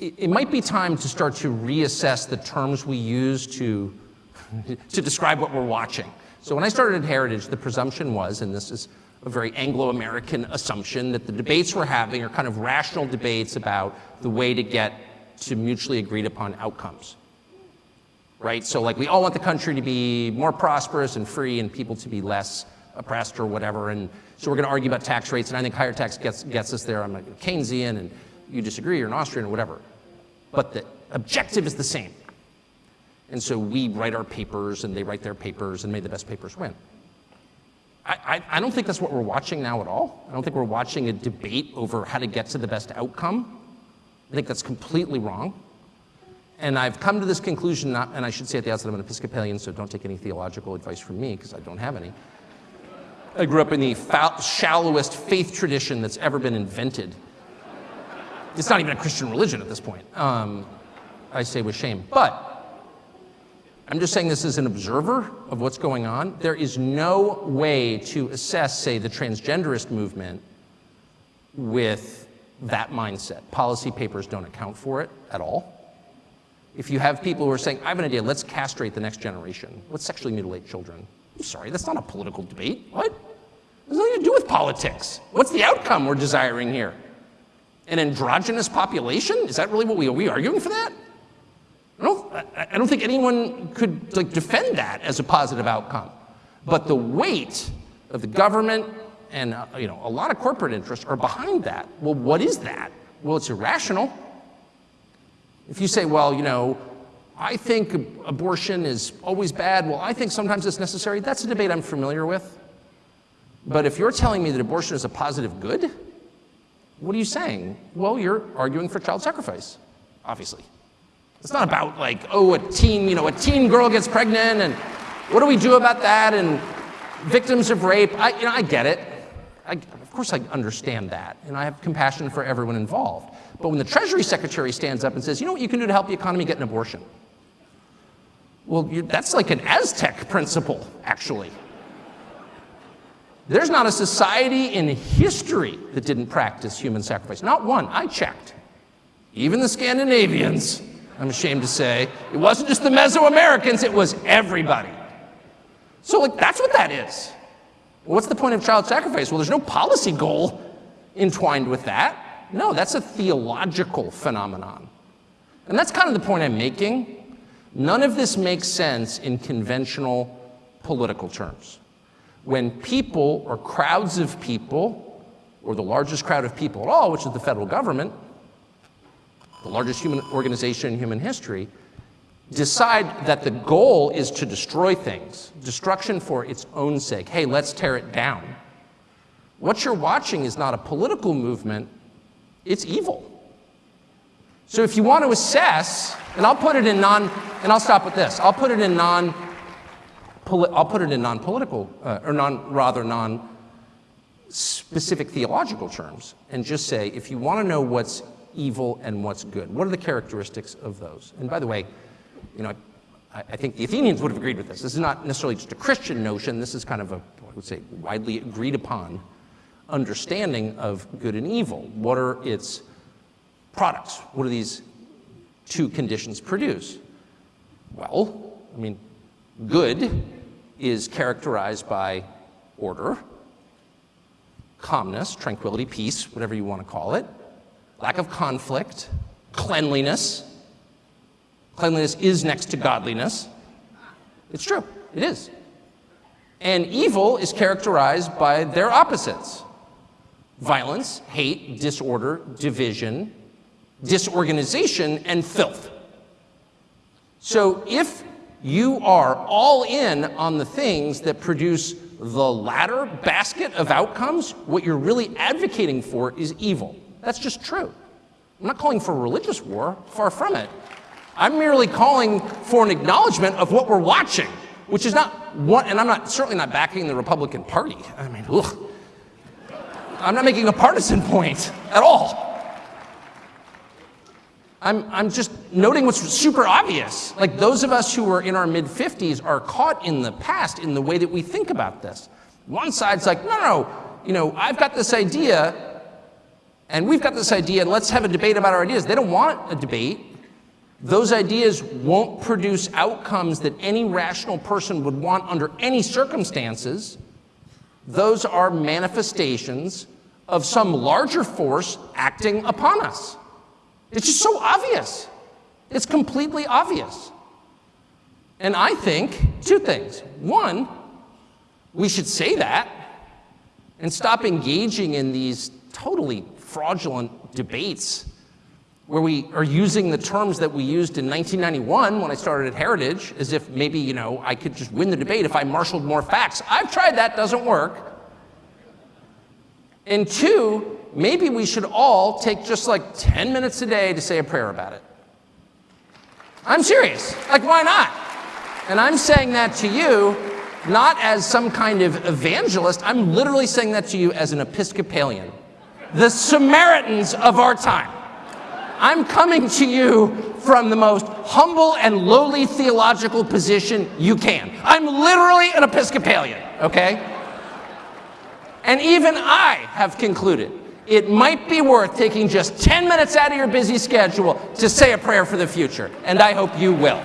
it, it might be time to start to reassess the terms we use to, to describe what we're watching. So when I started at Heritage, the presumption was, and this is a very Anglo-American assumption, that the debates we're having are kind of rational debates about the way to get to mutually agreed upon outcomes. Right? So like we all want the country to be more prosperous and free and people to be less oppressed or whatever. And so we're going to argue about tax rates. And I think higher tax gets, gets us there. I'm a Keynesian and you disagree, you're an Austrian or whatever. But the objective is the same. And so we write our papers and they write their papers and may the best papers win. I, I, I, don't think that's what we're watching now at all. I don't think we're watching a debate over how to get to the best outcome. I think that's completely wrong. And I've come to this conclusion, not, and I should say at the outset I'm an Episcopalian, so don't take any theological advice from me because I don't have any. I grew up in the shallowest faith tradition that's ever been invented. It's not even a Christian religion at this point, um, I say with shame. But I'm just saying this as an observer of what's going on. There is no way to assess, say, the transgenderist movement with that mindset. Policy papers don't account for it at all. If you have people who are saying, I have an idea, let's castrate the next generation, let's sexually mutilate children. I'm sorry, that's not a political debate. What? It has nothing to do with politics. What's the outcome we're desiring here? An androgynous population? Is that really what we are we arguing for that? I don't, I don't think anyone could like, defend that as a positive outcome. But the weight of the government and uh, you know, a lot of corporate interests are behind that. Well, what is that? Well, it's irrational. If you say, well, you know, I think abortion is always bad, well, I think sometimes it's necessary, that's a debate I'm familiar with. But if you're telling me that abortion is a positive good, what are you saying? Well, you're arguing for child sacrifice, obviously. It's not about like, oh, a teen, you know, a teen girl gets pregnant and what do we do about that? And victims of rape, I, you know, I get it. I, of course I understand that, and I have compassion for everyone involved. But when the Treasury Secretary stands up and says, you know what you can do to help the economy get an abortion? Well, you, that's like an Aztec principle, actually. There's not a society in history that didn't practice human sacrifice. Not one. I checked. Even the Scandinavians I'm ashamed to say. It wasn't just the Mesoamericans, it was everybody. So like, that's what that is. What's the point of child sacrifice? Well, there's no policy goal entwined with that. No, that's a theological phenomenon. And that's kind of the point I'm making. None of this makes sense in conventional political terms. When people or crowds of people, or the largest crowd of people at all, which is the federal government, the largest human organization in human history, decide that the goal is to destroy things, destruction for its own sake. Hey, let's tear it down. What you're watching is not a political movement, it's evil. So if you want to assess, and I'll put it in non, and I'll stop with this, I'll put it in non, I'll put it in non-political, uh, or non, rather non-specific theological terms, and just say, if you want to know what's evil and what's good? What are the characteristics of those? And by the way, you know, I, I think the Athenians would have agreed with this. This is not necessarily just a Christian notion. This is kind of a, I would say, widely agreed upon understanding of good and evil. What are its products? What do these two conditions produce? Well, I mean, good is characterized by order, calmness, tranquility, peace, whatever you want to call it lack of conflict, cleanliness. Cleanliness is next to godliness. It's true, it is. And evil is characterized by their opposites. Violence, hate, disorder, division, disorganization, and filth. So if you are all in on the things that produce the latter basket of outcomes, what you're really advocating for is evil. That's just true. I'm not calling for a religious war, far from it. I'm merely calling for an acknowledgement of what we're watching, which is not what, and I'm not certainly not backing the Republican Party. I mean, ugh. I'm not making a partisan point at all. I'm, I'm just noting what's super obvious. Like those of us who are in our mid 50s are caught in the past in the way that we think about this. One side's like, no, no, you know, I've got this idea And we've got this idea, and let's have a debate about our ideas. They don't want a debate. Those ideas won't produce outcomes that any rational person would want under any circumstances. Those are manifestations of some larger force acting upon us. It's just so obvious. It's completely obvious. And I think two things. One, we should say that and stop engaging in these totally fraudulent debates where we are using the terms that we used in 1991 when I started at Heritage as if maybe, you know, I could just win the debate if I marshaled more facts. I've tried that, doesn't work. And two, maybe we should all take just like 10 minutes a day to say a prayer about it. I'm serious. Like, why not? And I'm saying that to you not as some kind of evangelist. I'm literally saying that to you as an Episcopalian. The Samaritans of our time. I'm coming to you from the most humble and lowly theological position you can. I'm literally an Episcopalian, okay? And even I have concluded it might be worth taking just 10 minutes out of your busy schedule to say a prayer for the future, and I hope you will.